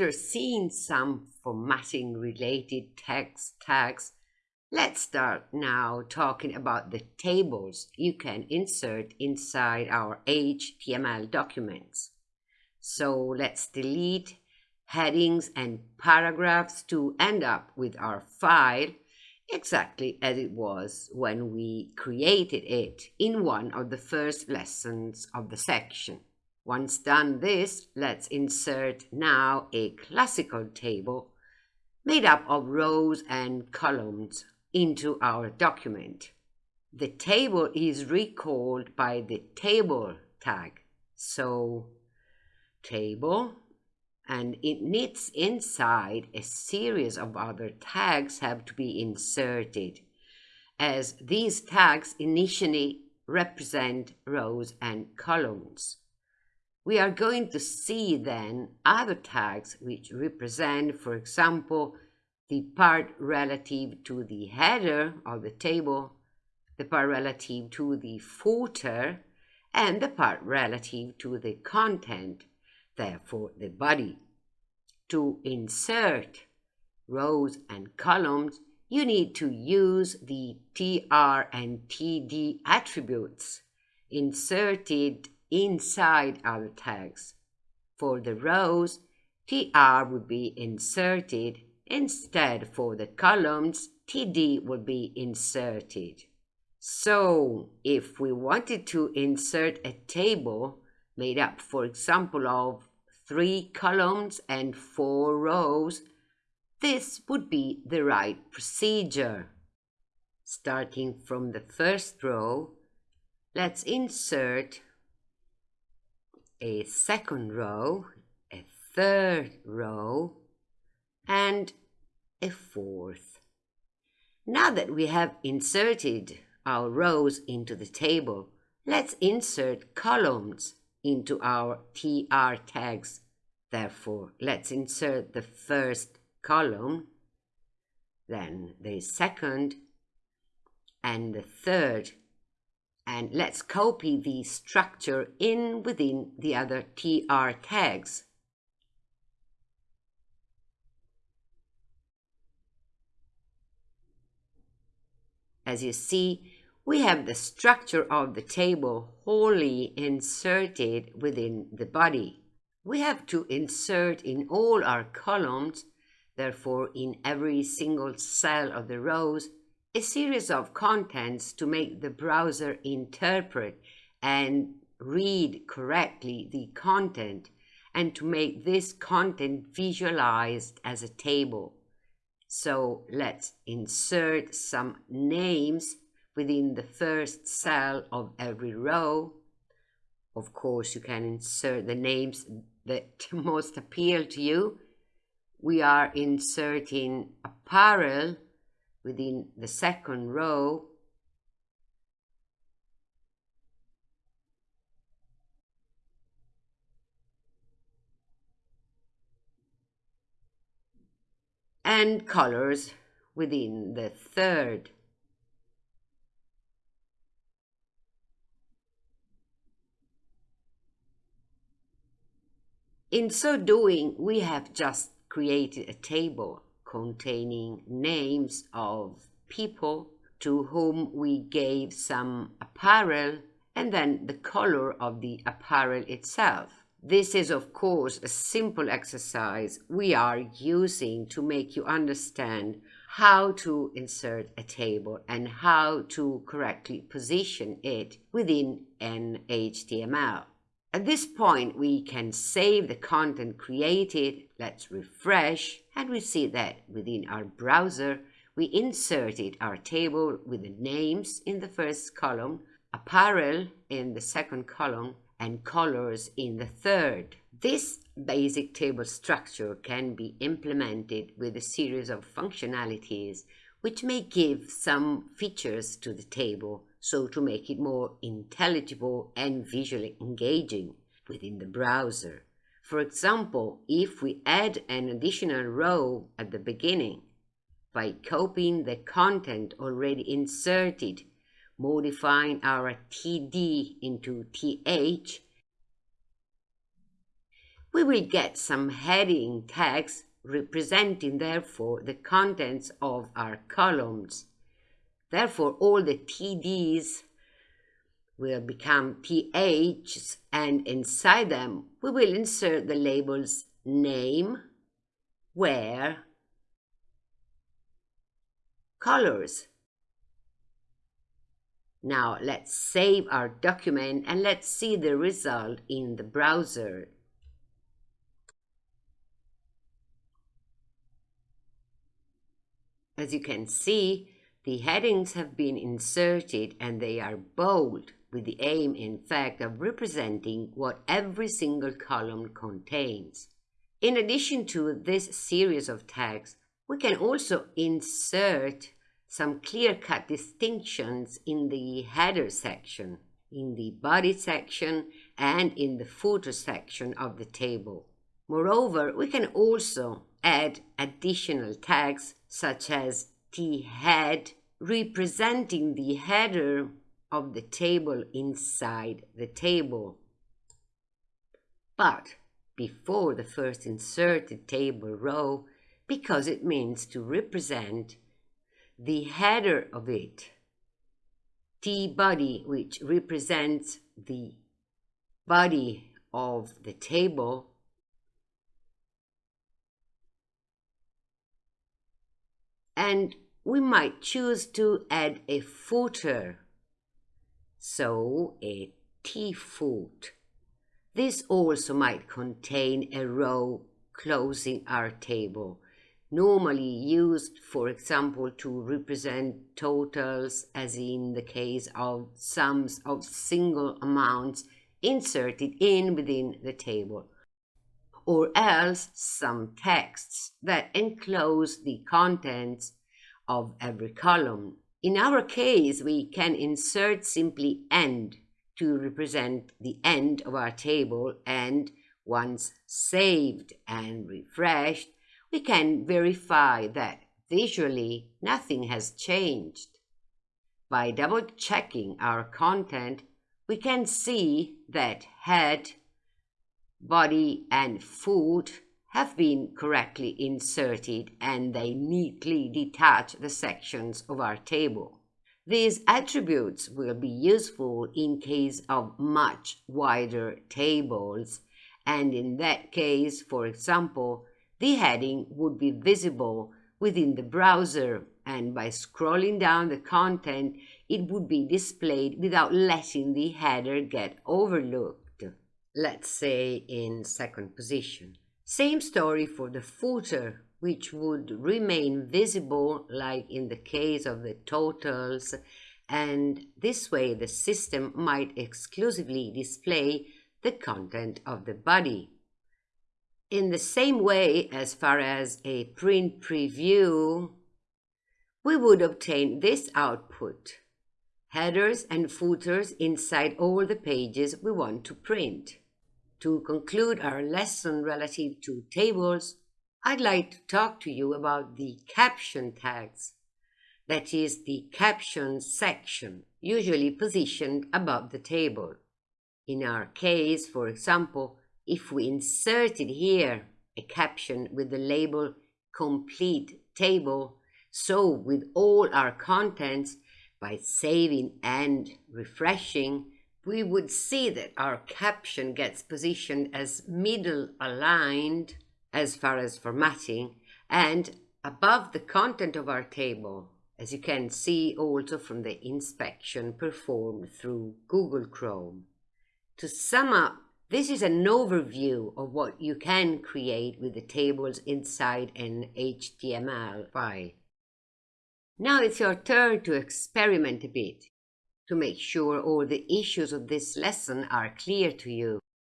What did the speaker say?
After seeing some formatting related text tags, let's start now talking about the tables you can insert inside our HTML documents. So let's delete headings and paragraphs to end up with our file exactly as it was when we created it in one of the first lessons of the section. Once done this, let's insert now a classical table made up of rows and columns into our document. The table is recalled by the table tag. So, table, and it needs inside a series of other tags have to be inserted, as these tags initially represent rows and columns. We are going to see then other tags which represent, for example, the part relative to the header of the table, the part relative to the footer, and the part relative to the content, therefore the body. To insert rows and columns, you need to use the tr and td attributes inserted inside our tags. For the rows, tr would be inserted. Instead, for the columns, td would be inserted. So, if we wanted to insert a table made up, for example, of three columns and four rows, this would be the right procedure. Starting from the first row, let's insert a second row, a third row, and a fourth. Now that we have inserted our rows into the table, let's insert columns into our TR tags. Therefore, let's insert the first column, then the second, and the third and let's copy the structure in within the other tr tags. As you see, we have the structure of the table wholly inserted within the body. We have to insert in all our columns, therefore in every single cell of the rows, a series of contents to make the browser interpret and read correctly the content and to make this content visualized as a table. So let's insert some names within the first cell of every row. Of course, you can insert the names that most appeal to you. We are inserting apparel within the second row and colors within the third. In so doing, we have just created a table containing names of people to whom we gave some apparel and then the color of the apparel itself. This is, of course, a simple exercise we are using to make you understand how to insert a table and how to correctly position it within an HTML. At this point, we can save the content created. Let's refresh and we see that within our browser, we inserted our table with the names in the first column, apparel in the second column, and colors in the third. This basic table structure can be implemented with a series of functionalities which may give some features to the table so to make it more intelligible and visually engaging within the browser. For example, if we add an additional row at the beginning, by copying the content already inserted, modifying our TD into TH, we will get some heading tags representing therefore the contents of our columns. Therefore, all the TDs will become THs and inside them we will insert the labels name, where, colors. Now let's save our document and let's see the result in the browser. As you can see, the headings have been inserted and they are bold with the aim, in fact, of representing what every single column contains. In addition to this series of tags, we can also insert some clear-cut distinctions in the header section, in the body section, and in the footer section of the table. Moreover, we can also add additional tags such as t-head representing the header of the table inside the table. But before the first inserted table row because it means to represent the header of it. T body, which represents the body of the table, and we might choose to add a footer. So a T-foot. This also might contain a row closing our table, normally used, for example, to represent totals, as in the case of sums of single amounts inserted in within the table or else some texts that enclose the contents of every column. In our case, we can insert simply end to represent the end of our table and once saved and refreshed, we can verify that visually nothing has changed. By double checking our content, we can see that head, body and foot have been correctly inserted and they neatly detach the sections of our table. These attributes will be useful in case of much wider tables and in that case, for example, the heading would be visible within the browser and by scrolling down the content it would be displayed without letting the header get overlooked let's say in second position. Same story for the footer, which would remain visible like in the case of the totals, and this way the system might exclusively display the content of the body. In the same way, as far as a print preview, we would obtain this output, headers and footers inside all the pages we want to print. To conclude our lesson relative to tables, I'd like to talk to you about the caption tags. That is the caption section, usually positioned above the table. In our case, for example, if we inserted here a caption with the label complete table, so with all our contents, by saving and refreshing, we would see that our caption gets positioned as middle aligned as far as formatting and above the content of our table, as you can see also from the inspection performed through Google Chrome. To sum up, this is an overview of what you can create with the tables inside an HTML file. Now it's your turn to experiment a bit to make sure all the issues of this lesson are clear to you.